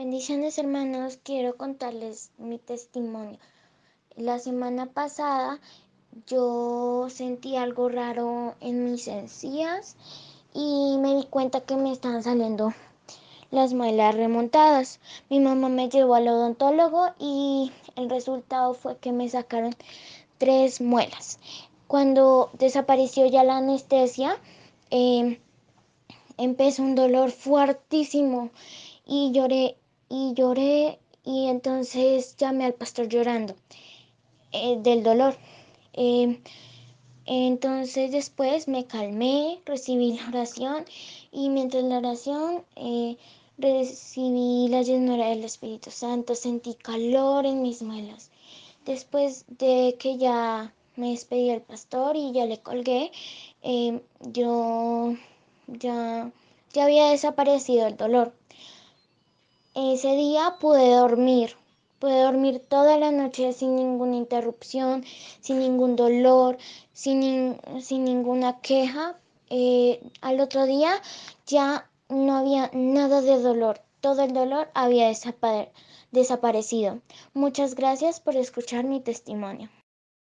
Bendiciones hermanos, quiero contarles mi testimonio. La semana pasada yo sentí algo raro en mis encías y me di cuenta que me estaban saliendo las muelas remontadas. Mi mamá me llevó al odontólogo y el resultado fue que me sacaron tres muelas. Cuando desapareció ya la anestesia, eh, empezó un dolor fuertísimo y lloré y lloré y entonces llamé al pastor llorando eh, del dolor. Eh, entonces después me calmé, recibí la oración y mientras la oración eh, recibí la llenura del Espíritu Santo, sentí calor en mis muelas. Después de que ya me despedí del pastor y ya le colgué, yo ya, ya había desaparecido el dolor. Ese día pude dormir, pude dormir toda la noche sin ninguna interrupción, sin ningún dolor, sin, sin ninguna queja. Eh, al otro día ya no había nada de dolor, todo el dolor había desaparecido. Muchas gracias por escuchar mi testimonio.